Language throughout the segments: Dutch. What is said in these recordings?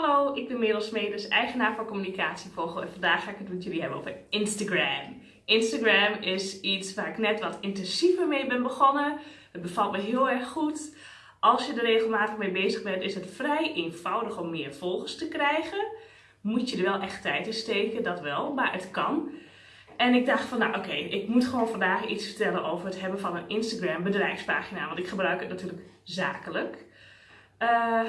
Hallo, ik ben Merel Smedes, eigenaar van Communicatievogel en vandaag ga ik het met jullie hebben over Instagram. Instagram is iets waar ik net wat intensiever mee ben begonnen. Het bevalt me heel erg goed. Als je er regelmatig mee bezig bent, is het vrij eenvoudig om meer volgers te krijgen. Moet je er wel echt tijd in steken, dat wel, maar het kan. En ik dacht van, nou oké, ik moet gewoon vandaag iets vertellen over het hebben van een Instagram bedrijfspagina. Want ik gebruik het natuurlijk zakelijk. Uh,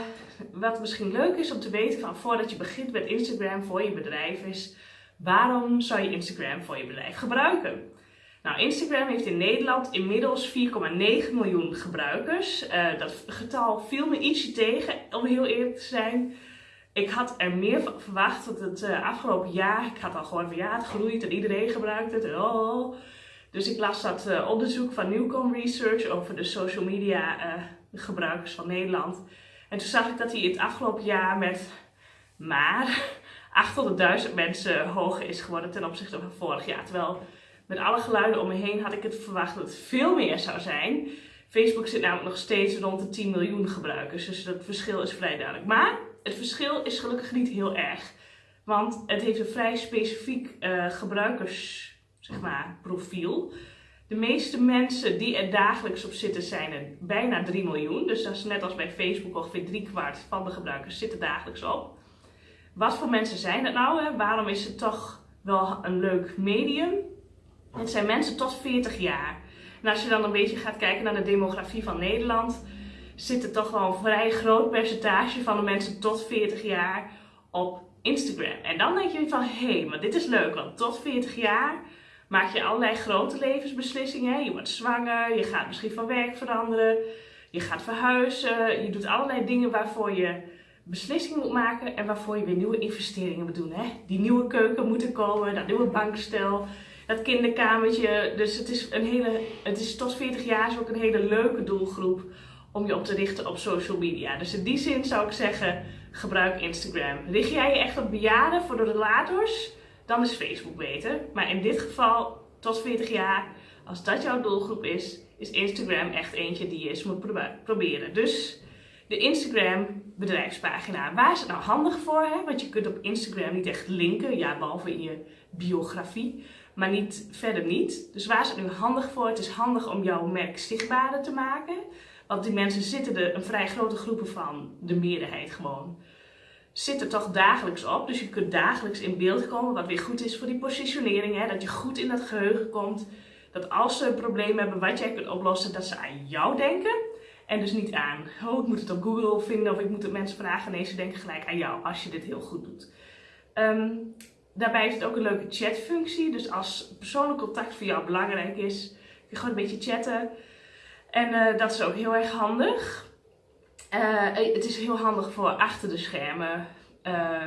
wat misschien leuk is om te weten van voordat je begint met Instagram voor je bedrijf is, waarom zou je Instagram voor je bedrijf gebruiken? Nou, Instagram heeft in Nederland inmiddels 4,9 miljoen gebruikers. Uh, dat getal viel me ietsje tegen, om heel eerlijk te zijn. Ik had er meer van verwacht dat het uh, afgelopen jaar, ik had al gehoord van ja, het groeit en iedereen gebruikt het. Dus ik las dat onderzoek van Newcom Research over de social media gebruikers van Nederland. En toen zag ik dat hij het afgelopen jaar met maar 800.000 mensen hoger is geworden ten opzichte van vorig jaar. Terwijl met alle geluiden om me heen had ik het verwacht dat het veel meer zou zijn. Facebook zit namelijk nog steeds rond de 10 miljoen gebruikers, dus dat verschil is vrij duidelijk. Maar het verschil is gelukkig niet heel erg, want het heeft een vrij specifiek uh, gebruikers, zeg maar, profiel. De meeste mensen die er dagelijks op zitten zijn er bijna 3 miljoen. Dus dat is net als bij Facebook ongeveer drie kwart van de gebruikers zitten dagelijks op. Wat voor mensen zijn het nou? Hè? Waarom is het toch wel een leuk medium? Het zijn mensen tot 40 jaar. En als je dan een beetje gaat kijken naar de demografie van Nederland, zit er toch wel een vrij groot percentage van de mensen tot 40 jaar op Instagram. En dan denk je van, hé, hey, maar dit is leuk, want tot 40 jaar maak je allerlei grote levensbeslissingen. Je wordt zwanger, je gaat misschien van werk veranderen, je gaat verhuizen. Je doet allerlei dingen waarvoor je beslissingen moet maken en waarvoor je weer nieuwe investeringen moet doen. Hè? Die nieuwe keuken moet er komen, dat nieuwe bankstel, dat kinderkamertje. Dus het is, een hele, het is tot 40 jaar is ook een hele leuke doelgroep om je op te richten op social media. Dus in die zin zou ik zeggen, gebruik Instagram. Richt jij je echt op bejaarden voor de relators? Dan is Facebook beter. Maar in dit geval, tot 40 jaar, als dat jouw doelgroep is, is Instagram echt eentje die je eens moet proberen. Dus de Instagram bedrijfspagina. Waar is het nou handig voor? Hè? Want je kunt op Instagram niet echt linken, ja, behalve in je biografie, maar niet, verder niet. Dus waar is het nu handig voor? Het is handig om jouw merk zichtbaarder te maken. Want die mensen zitten er een vrij grote groepen van, de meerderheid gewoon zit er toch dagelijks op. Dus je kunt dagelijks in beeld komen, wat weer goed is voor die positionering. Hè? Dat je goed in dat geheugen komt. Dat als ze een probleem hebben wat jij kunt oplossen, dat ze aan jou denken. En dus niet aan, oh ik moet het op Google vinden of ik moet het mensen vragen. Nee, ze denken gelijk aan jou als je dit heel goed doet. Um, daarbij is het ook een leuke chatfunctie. Dus als persoonlijk contact voor jou belangrijk is, kun je gewoon een beetje chatten. En uh, dat is ook heel erg handig. Uh, het is heel handig voor achter de schermen uh,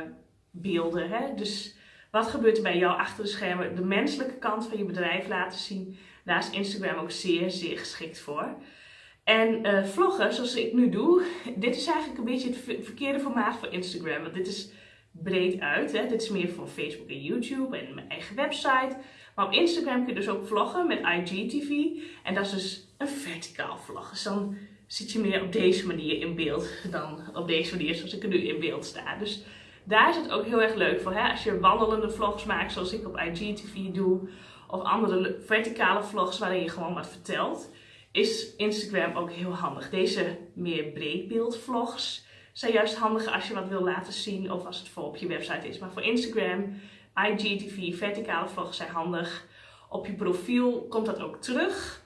beelden. Hè? Dus wat gebeurt er bij jou achter de schermen? De menselijke kant van je bedrijf laten zien. Daar is Instagram ook zeer, zeer geschikt voor. En uh, vloggen, zoals ik nu doe, dit is eigenlijk een beetje het verkeerde formaat voor Instagram. Want dit is breed uit. Hè? Dit is meer voor Facebook en YouTube en mijn eigen website. Maar op Instagram kun je dus ook vloggen met IGTV. En dat is dus een verticaal vlog. Dus dan zit je meer op deze manier in beeld dan op deze manier zoals ik er nu in beeld sta. Dus daar is het ook heel erg leuk voor. Hè? Als je wandelende vlogs maakt zoals ik op IGTV doe. Of andere verticale vlogs waarin je gewoon wat vertelt. Is Instagram ook heel handig. Deze meer breedbeeld vlogs zijn juist handig als je wat wil laten zien. Of als het voor op je website is. Maar voor Instagram, IGTV, verticale vlogs zijn handig. Op je profiel komt dat ook terug.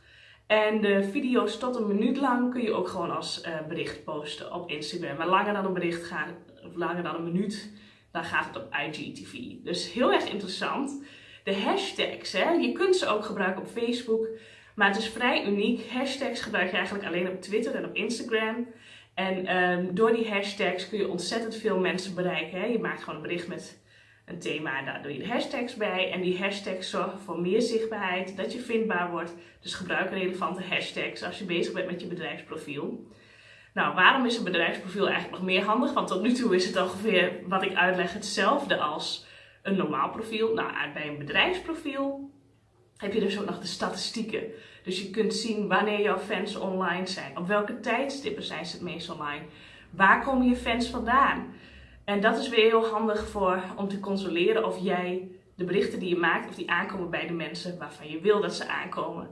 En de video's tot een minuut lang kun je ook gewoon als uh, bericht posten op Instagram. Maar langer dan een bericht gaat, of langer dan een minuut, dan gaat het op IGTV. Dus heel erg interessant. De hashtags, hè, je kunt ze ook gebruiken op Facebook. Maar het is vrij uniek. Hashtags gebruik je eigenlijk alleen op Twitter en op Instagram. En um, door die hashtags kun je ontzettend veel mensen bereiken. Hè. Je maakt gewoon een bericht met een thema, daar doe je de hashtags bij. En die hashtags zorgen voor meer zichtbaarheid, dat je vindbaar wordt. Dus gebruik relevante hashtags als je bezig bent met je bedrijfsprofiel. Nou, waarom is een bedrijfsprofiel eigenlijk nog meer handig? Want tot nu toe is het ongeveer, wat ik uitleg, hetzelfde als een normaal profiel. Nou, bij een bedrijfsprofiel heb je dus ook nog de statistieken. Dus je kunt zien wanneer jouw fans online zijn. Op welke tijdstippen zijn ze het meest online? Waar komen je fans vandaan? En dat is weer heel handig voor, om te controleren of jij de berichten die je maakt, of die aankomen bij de mensen waarvan je wil dat ze aankomen.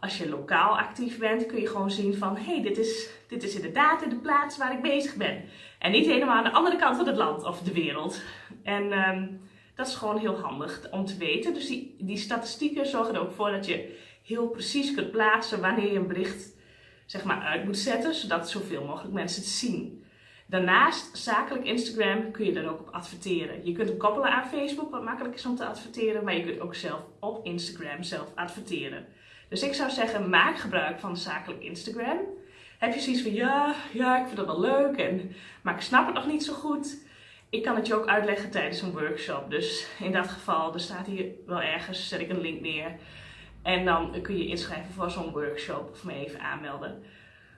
Als je lokaal actief bent, kun je gewoon zien van, hé, hey, dit, is, dit is inderdaad in de plaats waar ik bezig ben. En niet helemaal aan de andere kant van het land of de wereld. En ehm, dat is gewoon heel handig om te weten. Dus die, die statistieken zorgen er ook voor dat je heel precies kunt plaatsen wanneer je een bericht zeg maar, uit moet zetten, zodat zoveel mogelijk mensen het zien. Daarnaast, zakelijk Instagram, kun je er ook op adverteren. Je kunt hem koppelen aan Facebook, wat makkelijk is om te adverteren, maar je kunt ook zelf op Instagram zelf adverteren. Dus ik zou zeggen, maak gebruik van zakelijk Instagram. Heb je zoiets van, ja, ja, ik vind dat wel leuk, en, maar ik snap het nog niet zo goed. Ik kan het je ook uitleggen tijdens een workshop. Dus in dat geval, er staat hier wel ergens, zet ik een link neer. En dan kun je inschrijven voor zo'n workshop of me even aanmelden.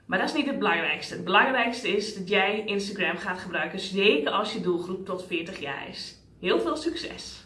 Maar dat is niet het belangrijkste. Het belangrijkste is dat jij Instagram gaat gebruiken, zeker als je doelgroep tot 40 jaar is. Heel veel succes!